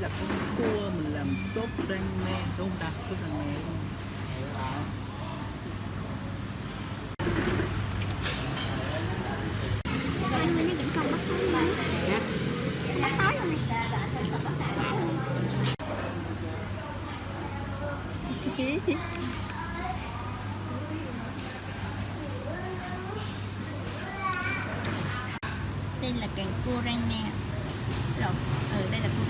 là con cua mình làm sốt rang me đúng không ta? Sốt rang me đây là càng cua rang me. Rồi ừ, đây là cua